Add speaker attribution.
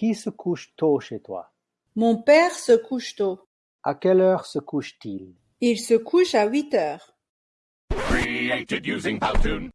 Speaker 1: Qui se couche tôt chez toi?
Speaker 2: Mon père se couche tôt.
Speaker 1: À quelle heure se couche-t-il?
Speaker 2: Il se couche à huit heures.
Speaker 3: Created using Powtoon.